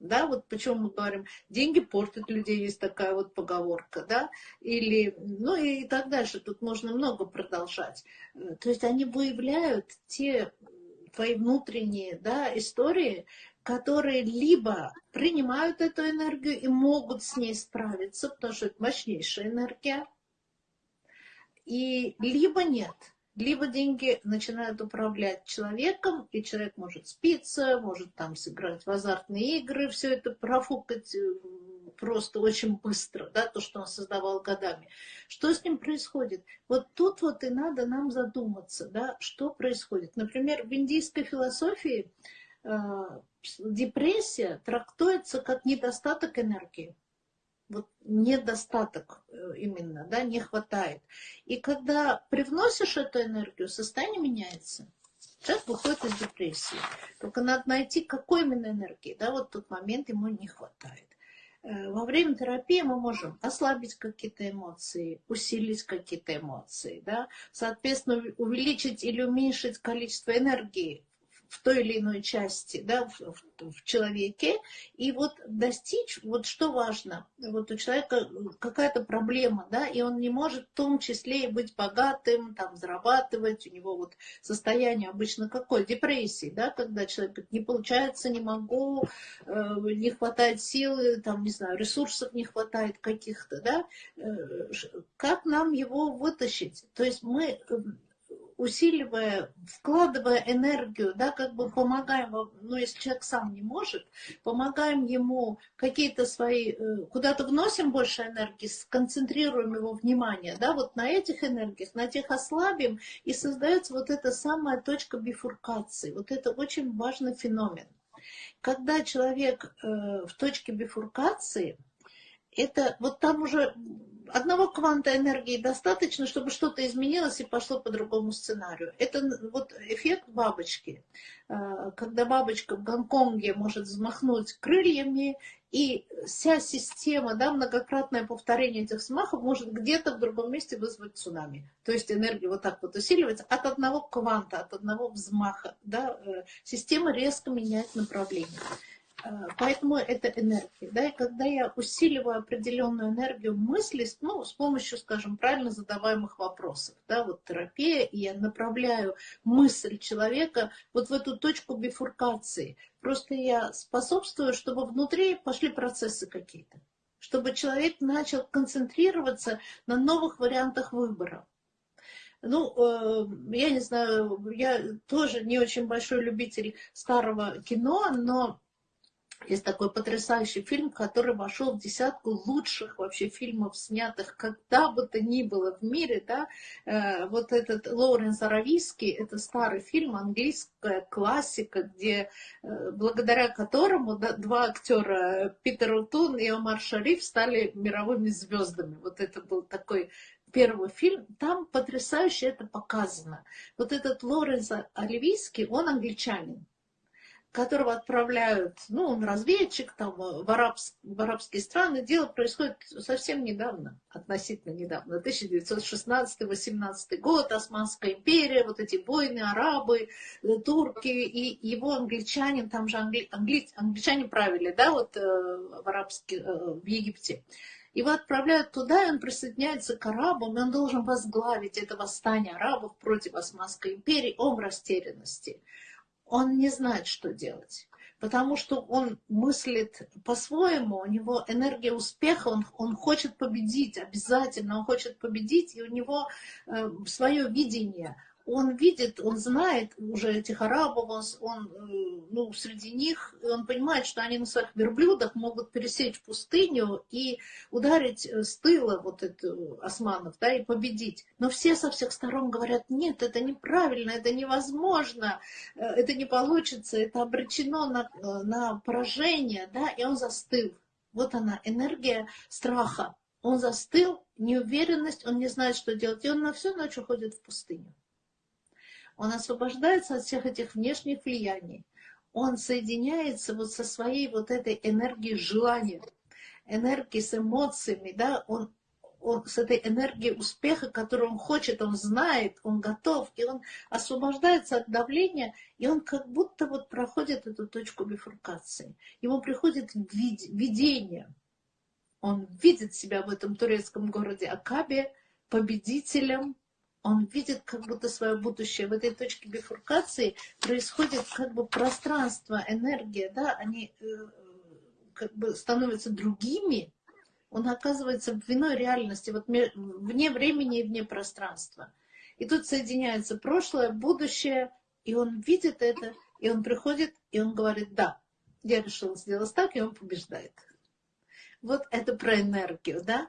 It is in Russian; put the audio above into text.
Да, вот почему мы говорим, деньги портят людей, есть такая вот поговорка, да, или, ну и так дальше, тут можно много продолжать. То есть они выявляют те твои внутренние, да, истории, которые либо принимают эту энергию и могут с ней справиться, потому что это мощнейшая энергия, и либо нет – либо деньги начинают управлять человеком, и человек может спиться, может там сыграть в азартные игры, все это профукать э, просто очень быстро, да, то, что он создавал годами. Что с ним происходит? Вот тут вот и надо нам задуматься, да, что происходит. Например, в индийской философии э, депрессия трактуется как недостаток энергии вот недостаток э, именно, да, не хватает. И когда привносишь эту энергию, состояние меняется. Человек выходит из депрессии. Только надо найти, какой именно энергии, да, вот тот момент ему не хватает. Э, во время терапии мы можем ослабить какие-то эмоции, усилить какие-то эмоции, да, соответственно, увеличить или уменьшить количество энергии в той или иной части, да, в, в, в человеке, и вот достичь, вот что важно, вот у человека какая-то проблема, да, и он не может в том числе и быть богатым, там, зарабатывать, у него вот состояние обычно какое? Депрессии, да, когда человек говорит, не получается, не могу, э, не хватает силы, там, не знаю, ресурсов не хватает каких-то, да, э, как нам его вытащить? То есть мы усиливая, вкладывая энергию, да, как бы помогаем, ну, если человек сам не может, помогаем ему какие-то свои, э, куда-то вносим больше энергии, сконцентрируем его внимание, да, вот на этих энергиях, на тех ослабим, и создается вот эта самая точка бифуркации. Вот это очень важный феномен. Когда человек э, в точке бифуркации, это вот там уже одного кванта энергии достаточно, чтобы что-то изменилось и пошло по другому сценарию. Это вот эффект бабочки. А, когда бабочка в Гонконге может взмахнуть крыльями, и вся система, да, многократное повторение этих взмахов может где-то в другом месте вызвать цунами. То есть энергия вот так вот усиливается от одного кванта, от одного взмаха. Да, э, система резко меняет направление. А, поэтому это энергия. Да? И когда я усиливаю определенную энергию мысли, ну, с помощью, скажем, правильно задаваемых вопросов, да, вот терапия, и я направляю мысль человека вот в эту точку бифуркации. Просто я способствую, чтобы внутри пошли процессы какие-то. Чтобы человек начал концентрироваться на новых вариантах выбора. Ну, э, я не знаю, я тоже не очень большой любитель старого кино, но есть такой потрясающий фильм, который вошел в десятку лучших вообще фильмов, снятых когда бы то ни было в мире. Да? Э, вот этот Лоуренс Аравийский, это старый фильм, английская классика, где, э, благодаря которому два актера, Питер Утун и Омар Шариф, стали мировыми звездами. Вот это был такой первый фильм, там потрясающе это показано. Вот этот Лоренс Оливийский, он англичанин которого отправляют, ну, он разведчик там в, арабс, в арабские страны. Дело происходит совсем недавно, относительно недавно, 1916-18 год, Османская империя, вот эти войны, арабы, э, турки, и его англичанин, там же англи, англи, англичане правили, да, вот э, в, арабске, э, в Египте. Его отправляют туда, и он присоединяется к арабам, и он должен возглавить это восстание арабов против Османской империи. Он в растерянности он не знает, что делать. Потому что он мыслит по-своему, у него энергия успеха, он, он хочет победить, обязательно он хочет победить, и у него э, свое видение – он видит, он знает уже этих арабов, он, э, ну, среди них, он понимает, что они на своих верблюдах могут пересечь пустыню и ударить э, с тыла вот эту османов, да, и победить. Но все со всех сторон говорят, нет, это неправильно, это невозможно, э, это не получится, это обречено на, на поражение, да, и он застыл. Вот она, энергия страха. Он застыл, неуверенность, он не знает, что делать, и он на всю ночь уходит в пустыню. Он освобождается от всех этих внешних влияний. Он соединяется вот со своей вот этой энергией желания, энергией с эмоциями, да, он, он, с этой энергией успеха, которую он хочет, он знает, он готов, и он освобождается от давления, и он как будто вот проходит эту точку бифуркации. Ему приходит видение. Он видит себя в этом турецком городе Акабе победителем, он видит как будто свое будущее. В этой точке бифуркации происходит как бы пространство, энергия, да, они э, как бы становятся другими, он оказывается в иной реальности, вот вне времени и вне пространства. И тут соединяется прошлое, будущее, и он видит это, и он приходит, и он говорит, да, я решил сделать так, и он побеждает. Вот это про энергию, да?